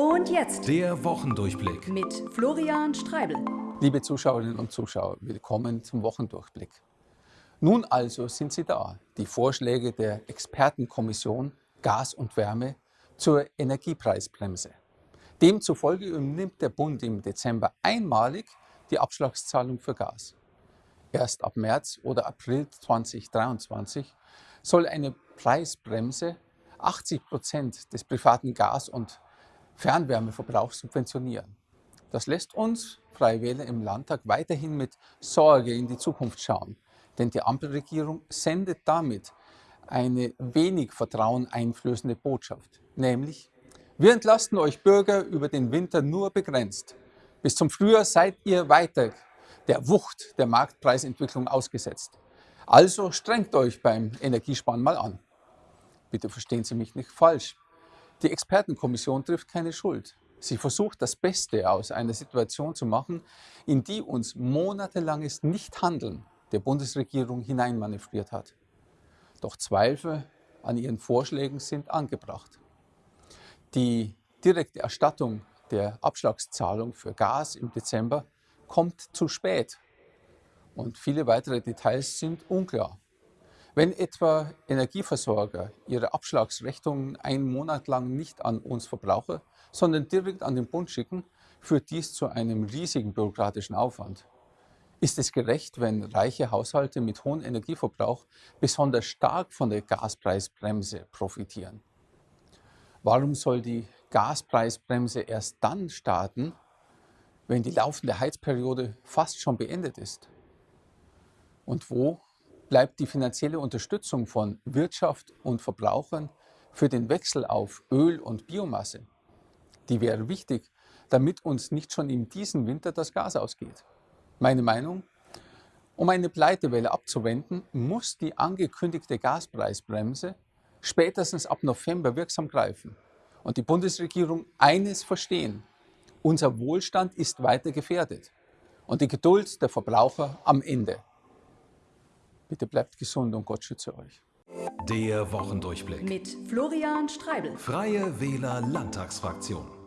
Und jetzt Der Wochendurchblick. mit Florian Streibel. Liebe Zuschauerinnen und Zuschauer, willkommen zum Wochendurchblick. Nun also sind sie da, die Vorschläge der Expertenkommission Gas und Wärme zur Energiepreisbremse. Demzufolge übernimmt der Bund im Dezember einmalig die Abschlagszahlung für Gas. Erst ab März oder April 2023 soll eine Preisbremse 80 Prozent des privaten Gas- und Fernwärmeverbrauchs subventionieren. Das lässt uns Freie Wähler im Landtag weiterhin mit Sorge in die Zukunft schauen, denn die Ampelregierung sendet damit eine wenig Vertrauen einflößende Botschaft, nämlich wir entlasten euch Bürger über den Winter nur begrenzt. Bis zum Frühjahr seid ihr weiter der Wucht der Marktpreisentwicklung ausgesetzt. Also strengt euch beim Energiesparen mal an. Bitte verstehen Sie mich nicht falsch. Die Expertenkommission trifft keine Schuld. Sie versucht das Beste aus einer Situation zu machen, in die uns monatelanges Nichthandeln der Bundesregierung hineinmanövriert hat. Doch Zweifel an ihren Vorschlägen sind angebracht. Die direkte Erstattung der Abschlagszahlung für Gas im Dezember kommt zu spät und viele weitere Details sind unklar. Wenn etwa Energieversorger ihre Abschlagsrechnungen einen Monat lang nicht an uns Verbraucher, sondern direkt an den Bund schicken, führt dies zu einem riesigen bürokratischen Aufwand. Ist es gerecht, wenn reiche Haushalte mit hohem Energieverbrauch besonders stark von der Gaspreisbremse profitieren? Warum soll die Gaspreisbremse erst dann starten, wenn die laufende Heizperiode fast schon beendet ist? Und wo bleibt die finanzielle Unterstützung von Wirtschaft und Verbrauchern für den Wechsel auf Öl und Biomasse? Die wäre wichtig, damit uns nicht schon in diesem Winter das Gas ausgeht. Meine Meinung? Um eine Pleitewelle abzuwenden, muss die angekündigte Gaspreisbremse spätestens ab November wirksam greifen und die Bundesregierung eines verstehen. Unser Wohlstand ist weiter gefährdet und die Geduld der Verbraucher am Ende. Bitte bleibt gesund und Gott schütze euch. Der Wochendurchblick. Mit Florian Streibel. Freie Wähler Landtagsfraktion.